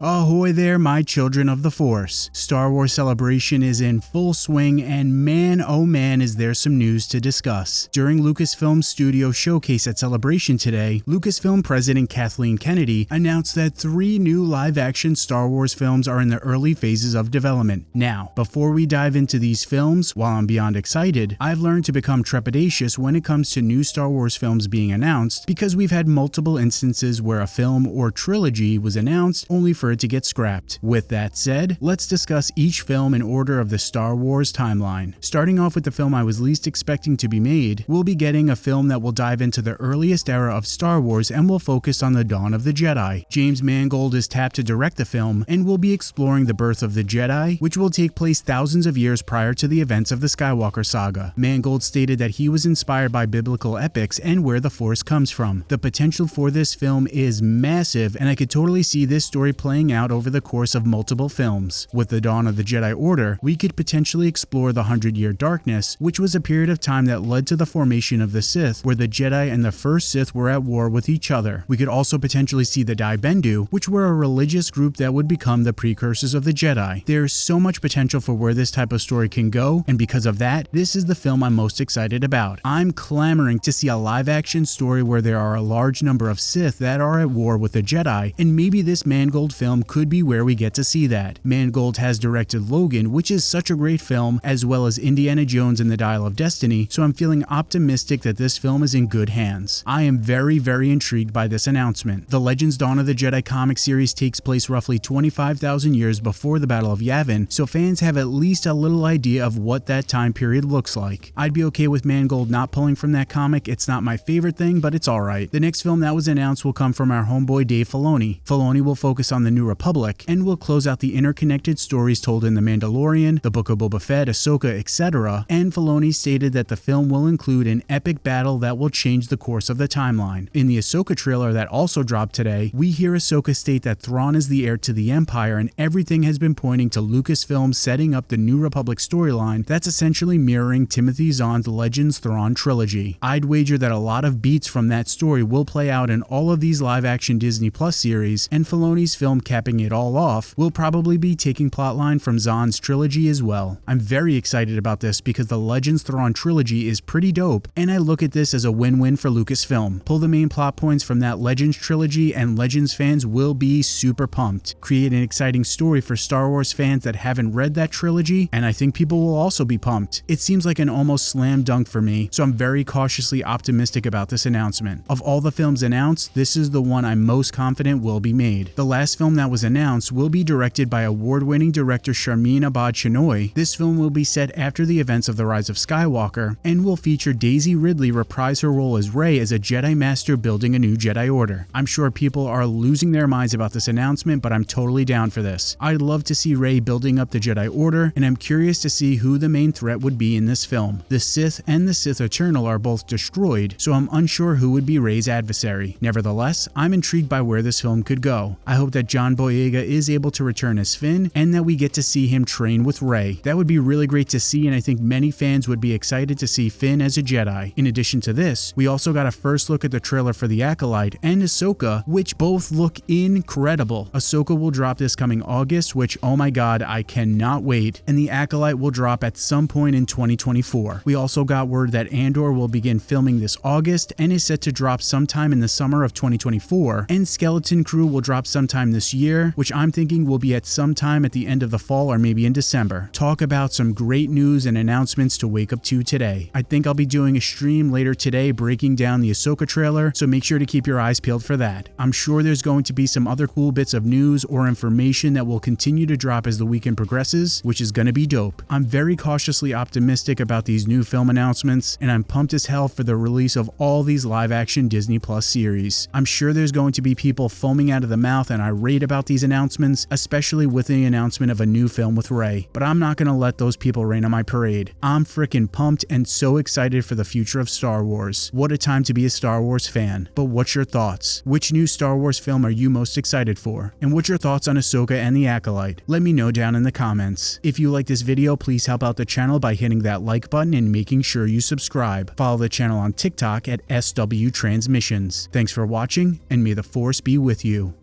Ahoy there, my children of the Force. Star Wars Celebration is in full swing, and man oh man is there some news to discuss. During Lucasfilm Studio Showcase at Celebration today, Lucasfilm President Kathleen Kennedy announced that three new live action Star Wars films are in the early phases of development. Now, before we dive into these films, while I'm beyond excited, I've learned to become trepidatious when it comes to new Star Wars films being announced because we've had multiple instances where a film or trilogy was announced only for for it to get scrapped. With that said, let's discuss each film in order of the Star Wars timeline. Starting off with the film I was least expecting to be made, we'll be getting a film that will dive into the earliest era of Star Wars and will focus on the dawn of the Jedi. James Mangold is tapped to direct the film and will be exploring the birth of the Jedi, which will take place thousands of years prior to the events of the Skywalker saga. Mangold stated that he was inspired by biblical epics and where the Force comes from. The potential for this film is massive and I could totally see this story playing playing out over the course of multiple films. With the dawn of the Jedi Order, we could potentially explore the Hundred Year Darkness, which was a period of time that led to the formation of the Sith, where the Jedi and the first Sith were at war with each other. We could also potentially see the Dai Bendu, which were a religious group that would become the precursors of the Jedi. There's so much potential for where this type of story can go, and because of that, this is the film I'm most excited about. I'm clamoring to see a live action story where there are a large number of Sith that are at war with the Jedi, and maybe this Mangold film film could be where we get to see that. Mangold has directed Logan, which is such a great film, as well as Indiana Jones and the Dial of Destiny, so I'm feeling optimistic that this film is in good hands. I am very, very intrigued by this announcement. The Legends Dawn of the Jedi comic series takes place roughly 25,000 years before the Battle of Yavin, so fans have at least a little idea of what that time period looks like. I'd be okay with Mangold not pulling from that comic, it's not my favorite thing, but it's alright. The next film that was announced will come from our homeboy Dave Filoni. Filoni will focus on the New Republic, and will close out the interconnected stories told in The Mandalorian, The Book of Boba Fett, Ahsoka, etc. And Filoni stated that the film will include an epic battle that will change the course of the timeline. In the Ahsoka trailer that also dropped today, we hear Ahsoka state that Thrawn is the heir to the Empire and everything has been pointing to Lucasfilm setting up the New Republic storyline that's essentially mirroring Timothy Zahn's Legends Thrawn trilogy. I'd wager that a lot of beats from that story will play out in all of these live-action Disney Plus series, and Filoni's film capping it all off, will probably be taking plotline from Zahn's trilogy as well. I'm very excited about this because the Legends Thrawn trilogy is pretty dope, and I look at this as a win-win for Lucasfilm. Pull the main plot points from that Legends trilogy and Legends fans will be super pumped. Create an exciting story for Star Wars fans that haven't read that trilogy, and I think people will also be pumped. It seems like an almost slam dunk for me, so I'm very cautiously optimistic about this announcement. Of all the films announced, this is the one I'm most confident will be made. The last film that was announced will be directed by award-winning director Sharmeen Obaid Chinoy. This film will be set after the events of The Rise of Skywalker and will feature Daisy Ridley reprise her role as Rey as a Jedi Master building a new Jedi Order. I'm sure people are losing their minds about this announcement, but I'm totally down for this. I'd love to see Rey building up the Jedi Order, and I'm curious to see who the main threat would be in this film. The Sith and the Sith Eternal are both destroyed, so I'm unsure who would be Rey's adversary. Nevertheless, I'm intrigued by where this film could go. I hope that John Boyega is able to return as Finn and that we get to see him train with Rey. That would be really great to see and I think many fans would be excited to see Finn as a Jedi. In addition to this, we also got a first look at the trailer for The Acolyte and Ahsoka, which both look incredible. Ahsoka will drop this coming August, which oh my god, I cannot wait, and The Acolyte will drop at some point in 2024. We also got word that Andor will begin filming this August and is set to drop sometime in the summer of 2024, and Skeleton Crew will drop sometime this year, which I'm thinking will be at some time at the end of the fall or maybe in December. Talk about some great news and announcements to wake up to today. I think I'll be doing a stream later today breaking down the Ahsoka trailer, so make sure to keep your eyes peeled for that. I'm sure there's going to be some other cool bits of news or information that will continue to drop as the weekend progresses, which is to be dope. I'm very cautiously optimistic about these new film announcements, and I'm pumped as hell for the release of all these live action Disney Plus series. I'm sure there's going to be people foaming out of the mouth and irate about these announcements, especially with the announcement of a new film with Rey, but I'm not to let those people rain on my parade. I'm freaking pumped and so excited for the future of Star Wars. What a time to be a Star Wars fan. But what's your thoughts? Which new Star Wars film are you most excited for? And what's your thoughts on Ahsoka and the Acolyte? Let me know down in the comments. If you like this video, please help out the channel by hitting that like button and making sure you subscribe. Follow the channel on TikTok at SW Transmissions. Thanks for watching, and may the Force be with you.